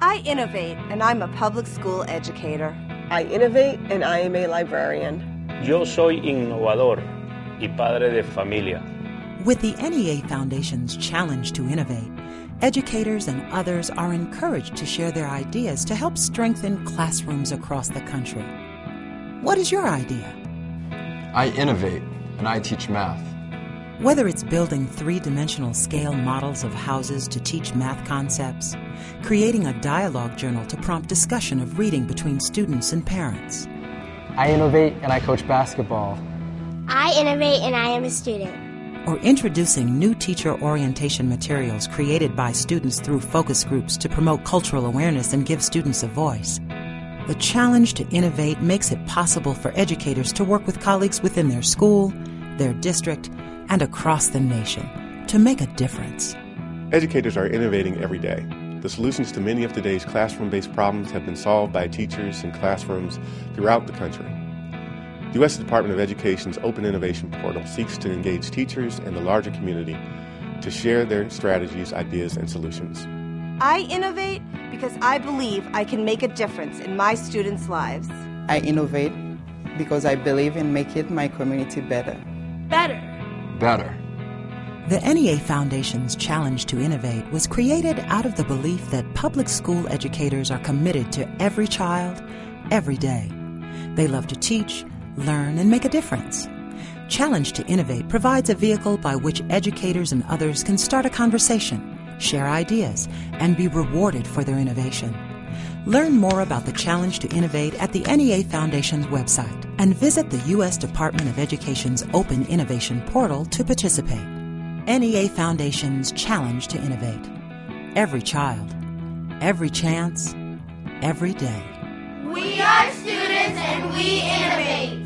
I innovate, and I'm a public school educator. I innovate, and I am a librarian. Yo soy innovador y padre de familia. With the NEA Foundation's Challenge to Innovate, educators and others are encouraged to share their ideas to help strengthen classrooms across the country. What is your idea? I innovate, and I teach math. Whether it's building three dimensional scale models of houses to teach math concepts, creating a dialogue journal to prompt discussion of reading between students and parents. I innovate and I coach basketball. I innovate and I am a student. Or introducing new teacher orientation materials created by students through focus groups to promote cultural awareness and give students a voice. The challenge to innovate makes it possible for educators to work with colleagues within their school, their district, and across the nation to make a difference. Educators are innovating every day. The solutions to many of today's classroom based problems have been solved by teachers in classrooms throughout the country. The U.S. Department of Education's Open Innovation Portal seeks to engage teachers and the larger community to share their strategies, ideas, and solutions. I innovate because I believe I can make a difference in my students' lives. I innovate because I believe in making my community better. Better. Better. The NEA Foundation's Challenge to Innovate was created out of the belief that public school educators are committed to every child, every day. They love to teach, learn, and make a difference. Challenge to Innovate provides a vehicle by which educators and others can start a conversation, share ideas, and be rewarded for their innovation. Learn more about the Challenge to Innovate at the NEA Foundation's website and visit the U.S. Department of Education's Open Innovation Portal to participate. NEA Foundation's challenge to innovate. Every child, every chance, every day. We are students and we innovate.